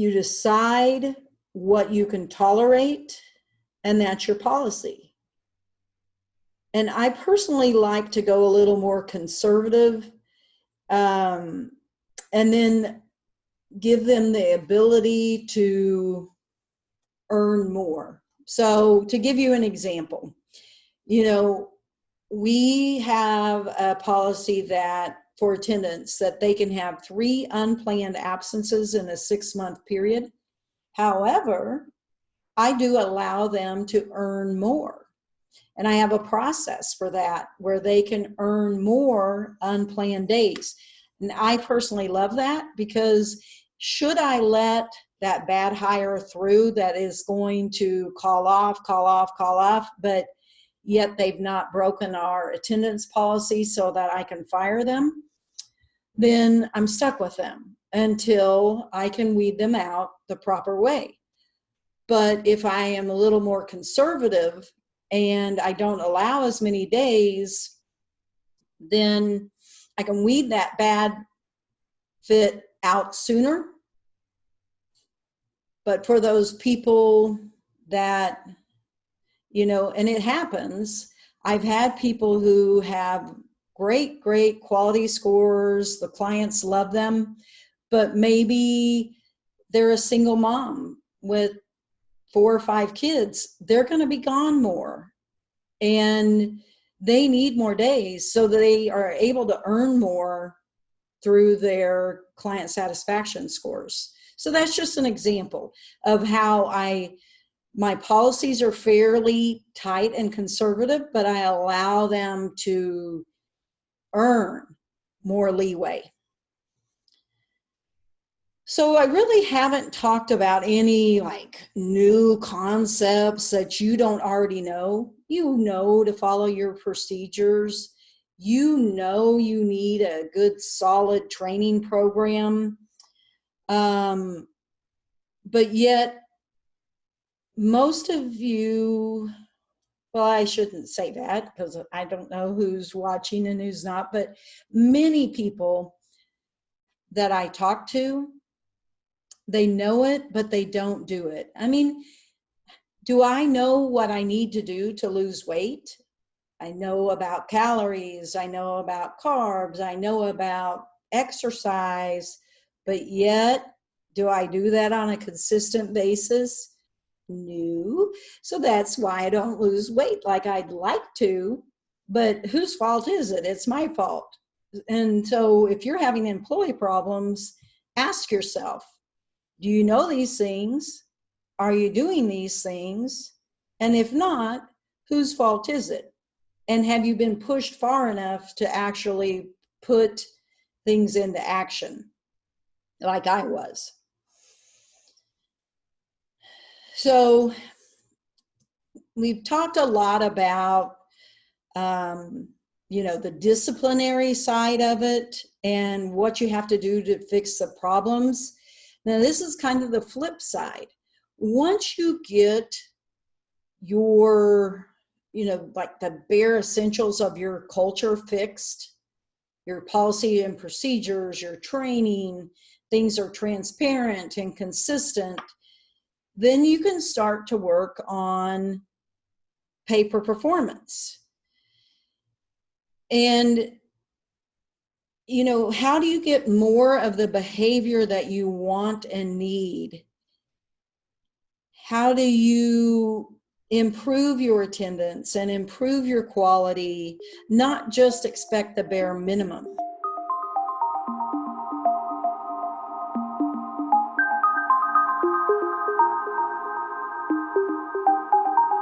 you decide what you can tolerate, and that's your policy. And I personally like to go a little more conservative um, and then give them the ability to earn more. So to give you an example, you know, we have a policy that for attendance that they can have three unplanned absences in a six month period. However, I do allow them to earn more. And I have a process for that where they can earn more unplanned days. And I personally love that because should I let that bad hire through that is going to call off, call off, call off, but yet they've not broken our attendance policy so that I can fire them, then I'm stuck with them until I can weed them out the proper way. But if I am a little more conservative and I don't allow as many days, then I can weed that bad fit out sooner. But for those people that you know, and it happens. I've had people who have great, great quality scores. The clients love them, but maybe they're a single mom with four or five kids. They're going to be gone more and they need more days so they are able to earn more through their client satisfaction scores. So that's just an example of how I my policies are fairly tight and conservative, but I allow them to earn more leeway. So I really haven't talked about any like new concepts that you don't already know. You know to follow your procedures. You know you need a good solid training program. Um, but yet most of you, well, I shouldn't say that because I don't know who's watching and who's not, but many people that I talk to, they know it, but they don't do it. I mean, do I know what I need to do to lose weight? I know about calories, I know about carbs, I know about exercise, but yet, do I do that on a consistent basis? New. So that's why I don't lose weight like I'd like to. But whose fault is it? It's my fault. And so if you're having employee problems, ask yourself, do you know these things? Are you doing these things? And if not, whose fault is it? And have you been pushed far enough to actually put things into action like I was? So we've talked a lot about, um, you know, the disciplinary side of it and what you have to do to fix the problems. Now this is kind of the flip side. Once you get your, you know, like the bare essentials of your culture fixed, your policy and procedures, your training, things are transparent and consistent, then you can start to work on pay per performance. And, you know, how do you get more of the behavior that you want and need? How do you improve your attendance and improve your quality, not just expect the bare minimum?